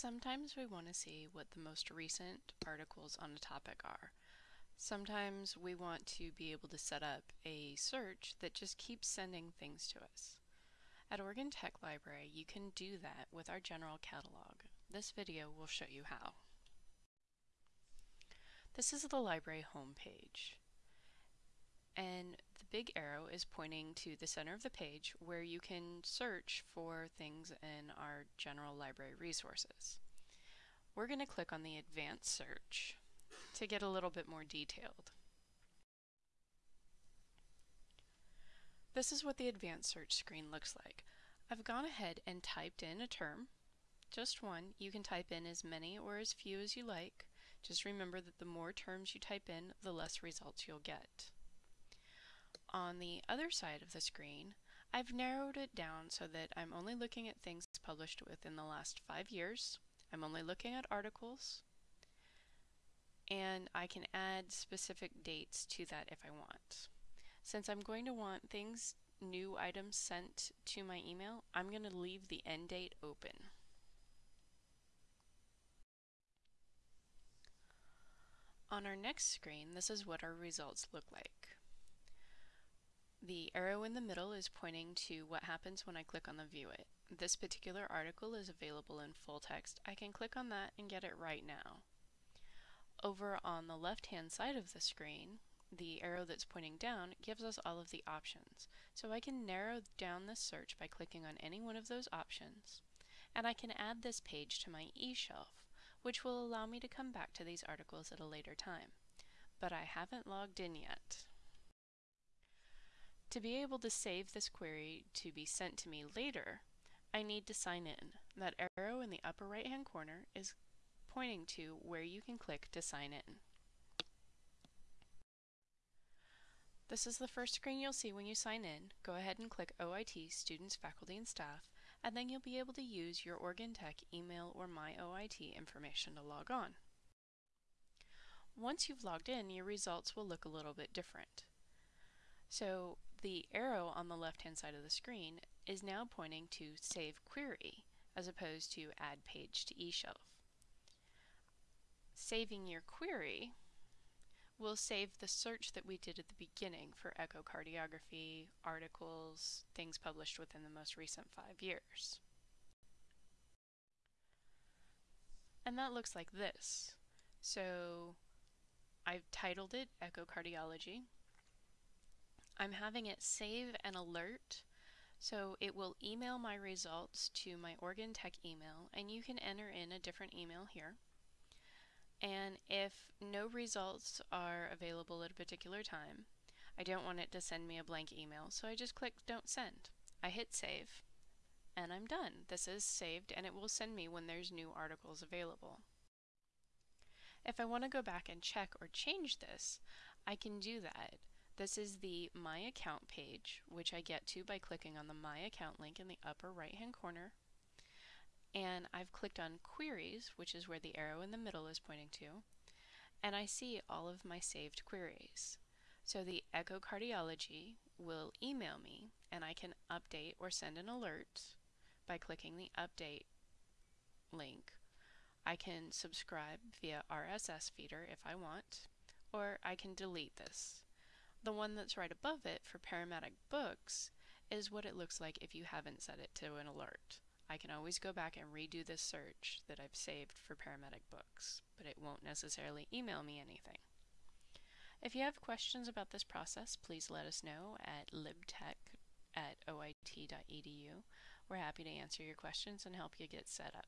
Sometimes we want to see what the most recent articles on a topic are. Sometimes we want to be able to set up a search that just keeps sending things to us. At Oregon Tech Library, you can do that with our general catalog. This video will show you how. This is the library homepage. And the big arrow is pointing to the center of the page where you can search for things in our general library resources. We're going to click on the advanced search to get a little bit more detailed. This is what the advanced search screen looks like. I've gone ahead and typed in a term, just one. You can type in as many or as few as you like. Just remember that the more terms you type in, the less results you'll get. On the other side of the screen, I've narrowed it down so that I'm only looking at things published within the last five years. I'm only looking at articles. And I can add specific dates to that if I want. Since I'm going to want things, new items sent to my email, I'm going to leave the end date open. On our next screen, this is what our results look like. The arrow in the middle is pointing to what happens when I click on the View It. This particular article is available in full text. I can click on that and get it right now. Over on the left-hand side of the screen, the arrow that's pointing down gives us all of the options. So I can narrow down this search by clicking on any one of those options, and I can add this page to my eShelf which will allow me to come back to these articles at a later time. But I haven't logged in yet. To be able to save this query to be sent to me later, I need to sign in. That arrow in the upper right hand corner is pointing to where you can click to sign in. This is the first screen you'll see when you sign in. Go ahead and click OIT Students, Faculty, and Staff and then you'll be able to use your Oregon Tech email or My OIT information to log on. Once you've logged in, your results will look a little bit different. So the arrow on the left-hand side of the screen is now pointing to Save Query as opposed to Add Page to eShelf. Saving your query we'll save the search that we did at the beginning for echocardiography, articles, things published within the most recent five years. And that looks like this. So I've titled it Echocardiology. I'm having it save an alert so it will email my results to my Oregon Tech email and you can enter in a different email here. And if no results are available at a particular time, I don't want it to send me a blank email, so I just click Don't Send. I hit Save, and I'm done. This is saved, and it will send me when there's new articles available. If I want to go back and check or change this, I can do that. This is the My Account page, which I get to by clicking on the My Account link in the upper right hand corner and I've clicked on queries, which is where the arrow in the middle is pointing to, and I see all of my saved queries. So the echocardiology will email me and I can update or send an alert by clicking the update link. I can subscribe via RSS feeder if I want, or I can delete this. The one that's right above it for paramedic books is what it looks like if you haven't set it to an alert. I can always go back and redo this search that I've saved for paramedic books, but it won't necessarily email me anything. If you have questions about this process, please let us know at libtech at oit.edu. We're happy to answer your questions and help you get set up.